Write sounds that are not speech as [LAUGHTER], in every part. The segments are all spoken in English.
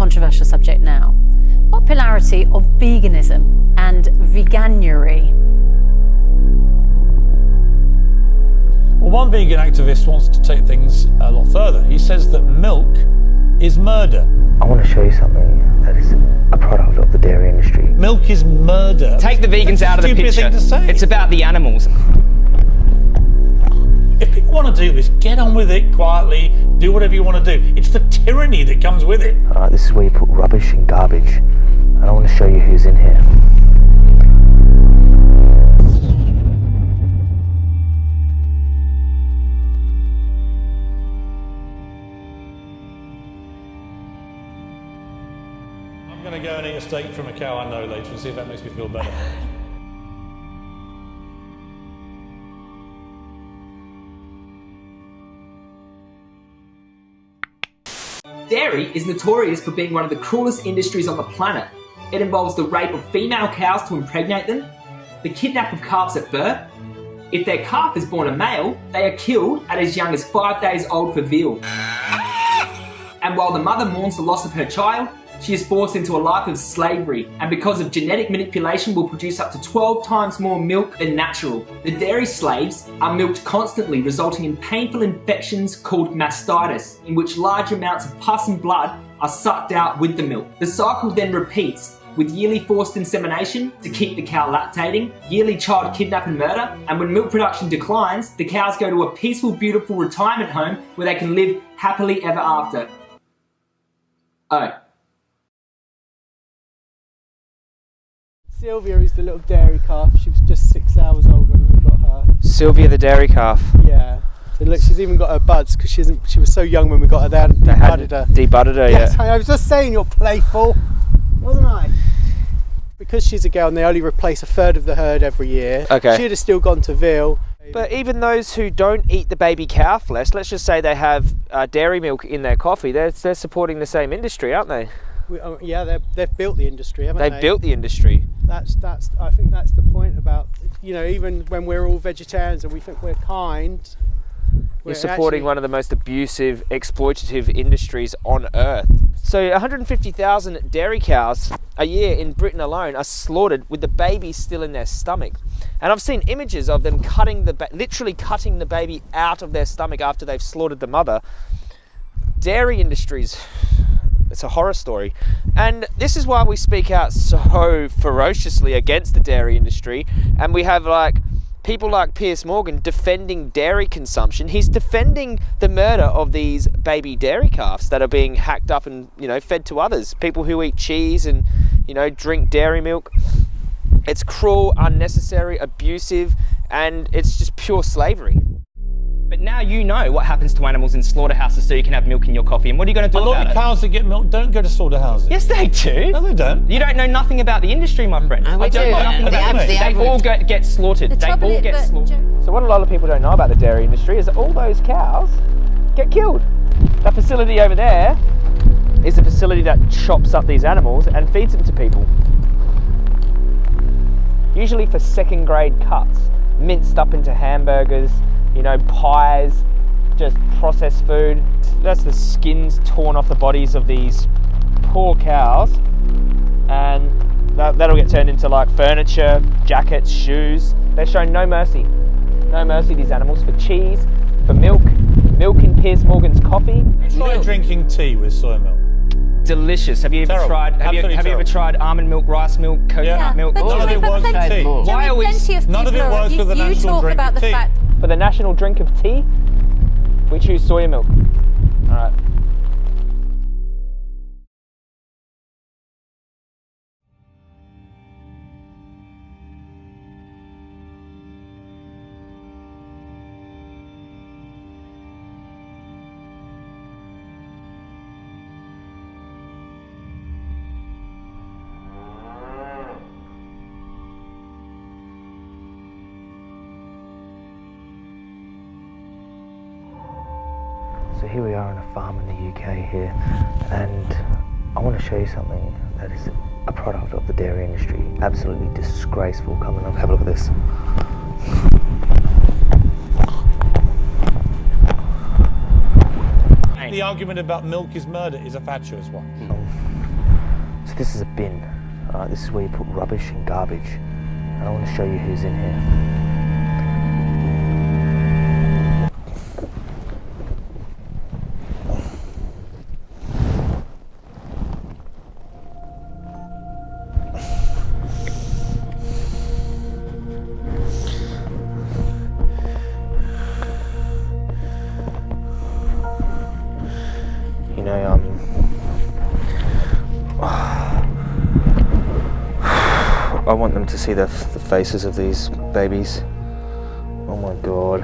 controversial subject now. Popularity of veganism and veganuary. Well, one vegan activist wants to take things a lot further. He says that milk is murder. I want to show you something that is a product of the dairy industry. Milk is murder. Take the vegans That's out of the stupid picture. Thing to say. It's about the animals. If people want to do this, get on with it quietly. Do whatever you want to do. It's the tyranny that comes with it. Alright, this is where you put rubbish and garbage. And I want to show you who's in here. I'm going to go and eat a steak from a cow I know later and see if that makes me feel better. [LAUGHS] Dairy is notorious for being one of the cruelest industries on the planet. It involves the rape of female cows to impregnate them, the kidnap of calves at birth. If their calf is born a male, they are killed at as young as five days old for veal. And while the mother mourns the loss of her child, she is forced into a life of slavery and because of genetic manipulation will produce up to 12 times more milk than natural. The dairy slaves are milked constantly resulting in painful infections called mastitis in which large amounts of pus and blood are sucked out with the milk. The cycle then repeats with yearly forced insemination to keep the cow lactating, yearly child kidnap and murder, and when milk production declines, the cows go to a peaceful, beautiful retirement home where they can live happily ever after. Oh. Sylvia is the little dairy calf. She was just six hours old when we got her. Sylvia the dairy calf. Yeah. So look, she's even got her buds because she isn't. She was so young when we got her. They hadn't They debudded her. debudded her Yes, yet. I was just saying you're playful, wasn't I? Because she's a girl and they only replace a third of the herd every year. Okay. She'd have still gone to veal. But even those who don't eat the baby cow flesh, let's just say they have uh, dairy milk in their coffee, they're, they're supporting the same industry, aren't they? We, oh, yeah, they've, they've built the industry, haven't they? They've built the industry. That's that's. I think that's the point about you know even when we're all vegetarians and we think we're kind. You're supporting one of the most abusive, exploitative industries on earth. So 150,000 dairy cows a year in Britain alone are slaughtered with the baby still in their stomach. And I've seen images of them cutting the, literally cutting the baby out of their stomach after they've slaughtered the mother. Dairy industries, it's a horror story. And this is why we speak out so ferociously against the dairy industry. And we have like people like Piers Morgan defending dairy consumption. He's defending the murder of these baby dairy calves that are being hacked up and, you know, fed to others. People who eat cheese and, you know, drink dairy milk. It's cruel, unnecessary, abusive, and it's just pure slavery. But now you know what happens to animals in slaughterhouses so you can have milk in your coffee. And what are you going to do about it? A lot of cows that get milk don't go to slaughterhouses. Yes, they do. No, they don't. You don't know nothing about the industry, my friend. Mm, we I don't do. know nothing The about the They all get, get slaughtered. The they trouble all is- get but slaughtered. So what a lot of people don't know about the dairy industry is that all those cows get killed. That facility over there is a facility that chops up these animals and feeds them to people. Usually for second grade cuts, minced up into hamburgers, you know, pies, just processed food. That's the skins torn off the bodies of these poor cows and that, that'll get turned into like furniture, jackets, shoes. They're shown no mercy. No mercy, these animals, for cheese, for milk, milk in Piers Morgan's coffee. Try drinking tea with soy milk. Delicious. Have you ever Terrible. tried? Have, you, have you ever tried almond milk, rice milk, coconut Yeah. milk? but None of it but works with plenty- tea. Why are we- None of it are- works you, with the you talk drink about the fact For the national drink of tea, we choose soya milk. All right. Here we are on a farm in the UK here, and I want to show you something that is a product of the dairy industry. Absolutely disgraceful. Come and have a look at this. The argument about milk is murder is a fatuous one. Mm. So this is a bin. This is where you put rubbish and garbage. And I want to show you who's in here. I want them to see the, the faces of these babies. Oh my god.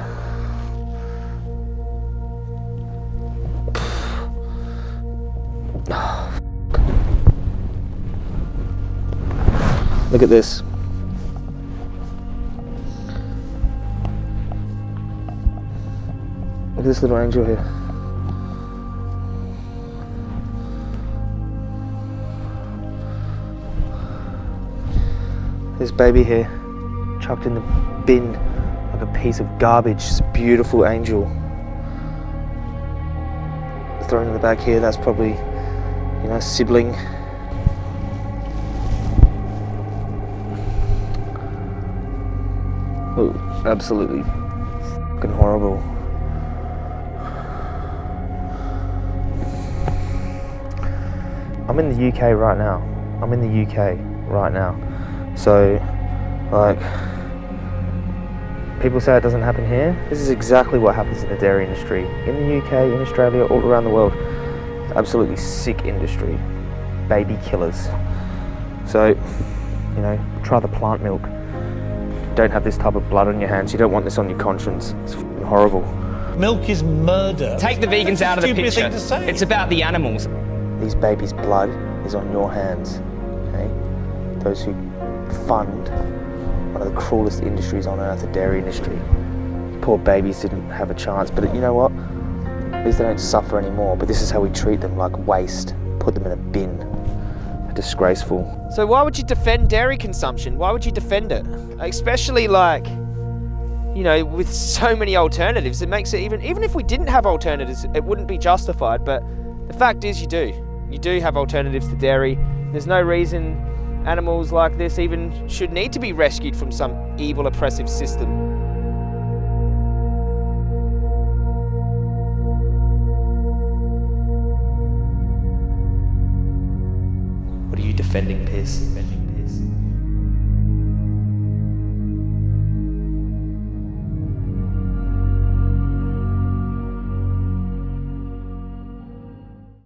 Look at this. Look at this little angel here. This baby here, chucked in the bin like a piece of garbage. This beautiful angel. Thrown in the back here, that's probably, you know, sibling. Oh, absolutely fucking horrible. I'm in the UK right now. I'm in the UK right now. So, like, people say it doesn't happen here. This is exactly what happens in the dairy industry. In the UK, in Australia, all around the world. Absolutely sick industry. Baby killers. So, you know, try the plant milk. Don't have this type of blood on your hands. You don't want this on your conscience. It's horrible. Milk is murder. Take the vegans out of the picture. It's about the animals. These babies' blood is on your hands. Okay? Those who fund one of the cruelest industries on earth, the dairy industry. Poor babies didn't have a chance, but you know what? At least they don't suffer anymore, but this is how we treat them, like waste. Put them in a bin. Disgraceful. So why would you defend dairy consumption? Why would you defend it? Especially like, you know, with so many alternatives, it makes it even, even if we didn't have alternatives, it wouldn't be justified, but the fact is you do. You do have alternatives to dairy. There's no reason animals like this even should need to be rescued from some evil oppressive system. What are you defending, Piers?